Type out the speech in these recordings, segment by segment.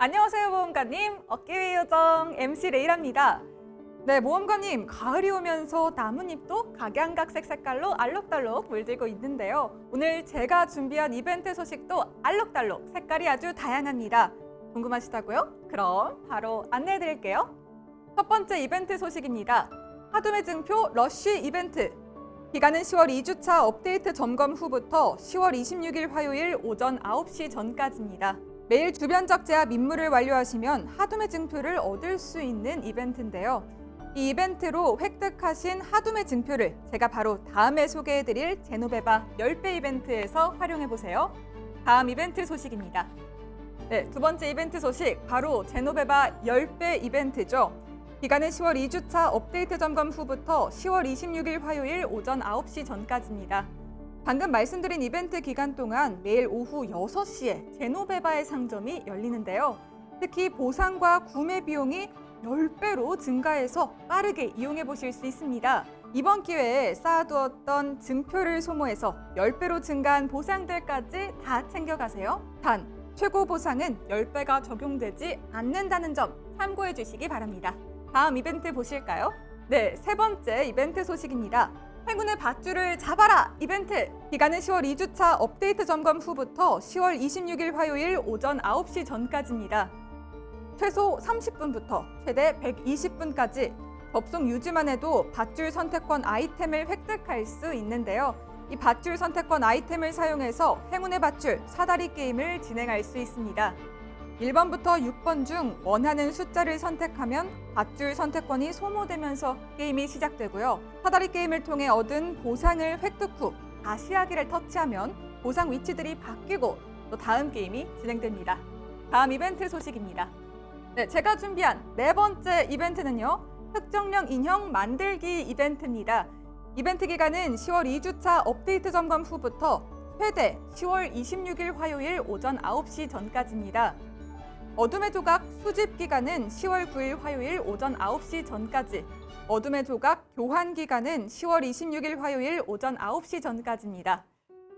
안녕하세요 모험가님. 어깨위 요정 MC 레이랍니다. 네 모험가님 가을이 오면서 나뭇잎도 각양각색 색깔로 알록달록 물들고 있는데요. 오늘 제가 준비한 이벤트 소식도 알록달록 색깔이 아주 다양합니다. 궁금하시다고요? 그럼 바로 안내해 드릴게요. 첫 번째 이벤트 소식입니다. 하둠의 증표 러쉬 이벤트. 기간은 10월 2주차 업데이트 점검 후부터 10월 26일 화요일 오전 9시 전까지입니다. 매일 주변적 제압 임무를 완료하시면 하둠의 증표를 얻을 수 있는 이벤트인데요. 이 이벤트로 획득하신 하둠의 증표를 제가 바로 다음에 소개해드릴 제노베바 10배 이벤트에서 활용해보세요. 다음 이벤트 소식입니다. 네, 두 번째 이벤트 소식 바로 제노베바 10배 이벤트죠. 기간은 10월 2주차 업데이트 점검 후부터 10월 26일 화요일 오전 9시 전까지입니다. 방금 말씀드린 이벤트 기간 동안 매일 오후 6시에 제노베바의 상점이 열리는데요. 특히 보상과 구매 비용이 10배로 증가해서 빠르게 이용해 보실 수 있습니다. 이번 기회에 쌓아두었던 증표를 소모해서 10배로 증가한 보상들까지 다 챙겨가세요. 단, 최고 보상은 10배가 적용되지 않는다는 점 참고해 주시기 바랍니다. 다음 이벤트 보실까요? 네, 세 번째 이벤트 소식입니다. 행운의 밧줄을 잡아라 이벤트! 기간은 10월 2주차 업데이트 점검 후부터 10월 26일 화요일 오전 9시 전까지입니다. 최소 30분부터 최대 120분까지 접속 유지만 해도 밧줄 선택권 아이템을 획득할 수 있는데요. 이 밧줄 선택권 아이템을 사용해서 행운의 밧줄 사다리 게임을 진행할 수 있습니다. 1번부터 6번 중 원하는 숫자를 선택하면 밧줄 선택권이 소모되면서 게임이 시작되고요. 사다리 게임을 통해 얻은 보상을 획득 후 다시 하기를 터치하면 보상 위치들이 바뀌고 또 다음 게임이 진행됩니다. 다음 이벤트 소식입니다. 네, 제가 준비한 네 번째 이벤트는요. 특정령 인형 만들기 이벤트입니다. 이벤트 기간은 10월 2주차 업데이트 점검 후부터 최대 10월 26일 화요일 오전 9시 전까지입니다. 어둠의 조각 수집 기간은 10월 9일 화요일 오전 9시 전까지 어둠의 조각 교환 기간은 10월 26일 화요일 오전 9시 전까지입니다.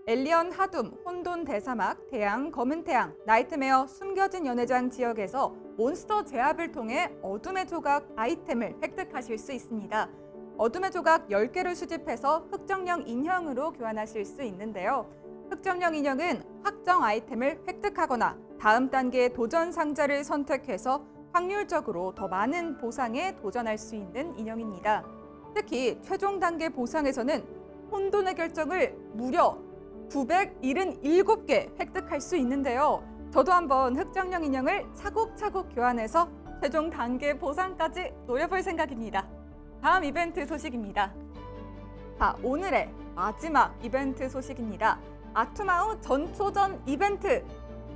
엘리언 하둠, 혼돈 대사막, 태양, 검은 태양, nightmare, 숨겨진 연회장 지역에서 몬스터 제압을 통해 어둠의 조각 아이템을 획득하실 수 있습니다. 어둠의 조각 10개를 수집해서 흑정령 인형으로 교환하실 수 있는데요. 흑정령 인형은 확정 아이템을 획득하거나 다음 단계의 도전 상자를 선택해서 확률적으로 더 많은 보상에 도전할 수 있는 인형입니다. 특히 최종 단계 보상에서는 혼돈의 결정을 무려 977개 획득할 수 있는데요. 저도 한번 흑정령 인형을 차곡차곡 교환해서 최종 단계 보상까지 노려볼 생각입니다. 다음 이벤트 소식입니다. 자, 오늘의 마지막 이벤트 소식입니다. 아투마우 전초전 이벤트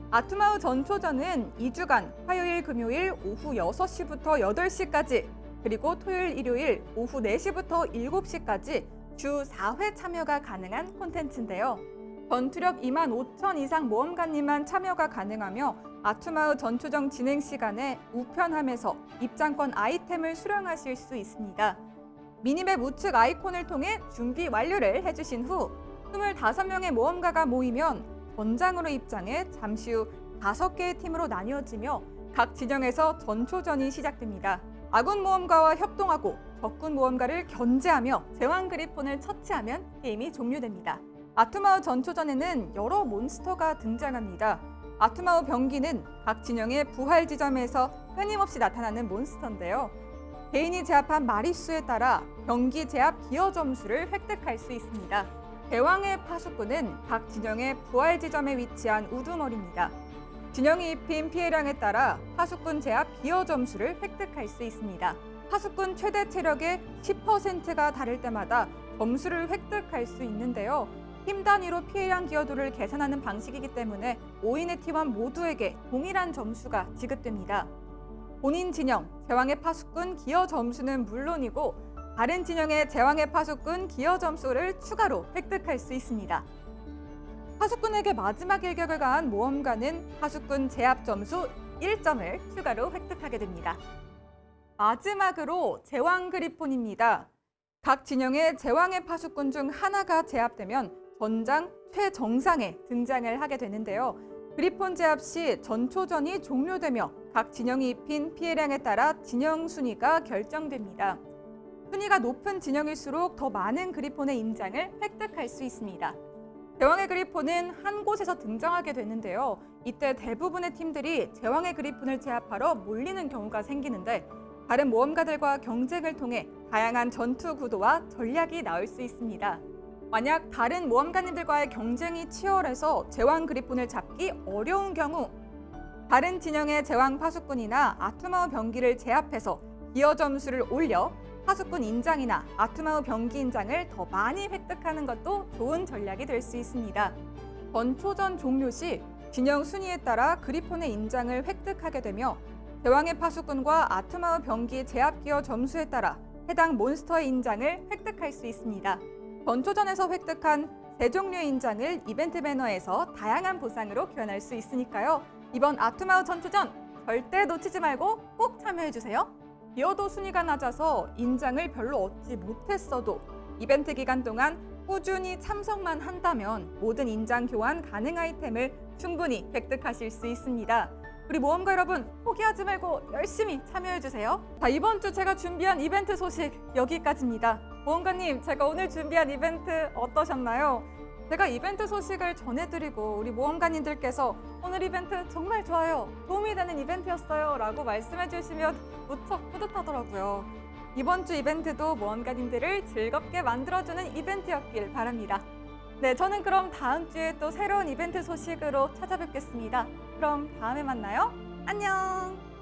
아투마우 전초전은 2주간 화요일, 금요일 오후 6시부터 8시까지 그리고 토요일, 일요일 오후 4시부터 7시까지 주 4회 참여가 가능한 콘텐츠인데요. 전투력 2만 5천 이상 모험가님만 참여가 가능하며 아투마우 전초정 진행 시간에 우편함에서 입장권 아이템을 수령하실 수 있습니다. 미니맵 우측 아이콘을 통해 준비 완료를 해주신 후 25명의 모험가가 모이면 전장으로 입장해 잠시 후 다섯 개의 팀으로 나뉘어지며 각 진영에서 전초전이 시작됩니다. 아군 모험가와 협동하고 적군 모험가를 견제하며 제왕 그리폰을 처치하면 게임이 종료됩니다. 아투마우 전초전에는 여러 몬스터가 등장합니다. 아투마우 병기는 각 진영의 부활 지점에서 끊임없이 나타나는 몬스터인데요. 개인이 제압한 마리수에 따라 병기 제압 기여 점수를 획득할 수 있습니다. 대왕의 파수꾼은 각 진영의 부활 지점에 위치한 우두머리입니다. 진영이 입힌 피해량에 따라 파수꾼 제압 기여 점수를 획득할 수 있습니다. 파수꾼 최대 체력의 10%가 다를 때마다 점수를 획득할 수 있는데요. 팀 단위로 피해량 기여도를 계산하는 방식이기 때문에 5인의 팀원 모두에게 동일한 점수가 지급됩니다. 본인 진영, 제왕의 파수꾼 기여 점수는 물론이고 다른 진영의 제왕의 파수꾼 기여 점수를 추가로 획득할 수 있습니다. 파수꾼에게 마지막 일격을 가한 모험가는 파수꾼 제압 점수 1점을 추가로 획득하게 됩니다. 마지막으로 제왕 그리폰입니다. 각 진영의 제왕의 파수꾼 중 하나가 제압되면 전장 최정상에 등장을 하게 되는데요. 그리폰 제압 시 전초전이 종료되며 각 진영이 입힌 피해량에 따라 진영 순위가 결정됩니다. 순위가 높은 진영일수록 더 많은 그리폰의 인장을 획득할 수 있습니다. 제왕의 그리폰은 한 곳에서 등장하게 되는데요. 이때 대부분의 팀들이 제왕의 그리폰을 제압하러 몰리는 경우가 생기는데 다른 모험가들과 경쟁을 통해 다양한 전투 구도와 전략이 나올 수 있습니다. 만약 다른 모험가님들과의 경쟁이 치열해서 제왕 그리폰을 잡기 어려운 경우 다른 진영의 제왕 파수꾼이나 아투마우 병기를 제압해서 기어 점수를 올려 파수꾼 인장이나 아투마우 병기 인장을 더 많이 획득하는 것도 좋은 전략이 될 수 있습니다. 번초전 종료 시 진영 순위에 따라 그리폰의 인장을 획득하게 되며 제왕의 파수꾼과 아투마우 병기 제압 기어 점수에 따라 해당 몬스터의 인장을 획득할 수 있습니다. 번초전에서 획득한 세 종류의 인장을 이벤트 배너에서 다양한 보상으로 교환할 수 있으니까요. 이번 아투마우 전투전 절대 놓치지 말고 꼭 참여해주세요. 기어도 순위가 낮아서 인장을 별로 얻지 못했어도 이벤트 기간 동안 꾸준히 참석만 한다면 모든 인장 교환 가능 아이템을 충분히 획득하실 수 있습니다. 우리 모험가 여러분 포기하지 말고 열심히 참여해주세요. 자 이번 주 제가 준비한 이벤트 소식 여기까지입니다. 모험가님 제가 오늘 준비한 이벤트 어떠셨나요? 제가 이벤트 소식을 전해드리고 우리 모험가님들께서 오늘 이벤트 정말 좋아요. 도움이 되는 이벤트였어요. 라고 말씀해 주시면 무척 뿌듯하더라고요. 이번 주 이벤트도 모험가님들을 즐겁게 만들어주는 이벤트였길 바랍니다. 네, 저는 그럼 다음 주에 또 새로운 이벤트 소식으로 찾아뵙겠습니다. 그럼 다음에 만나요. 안녕!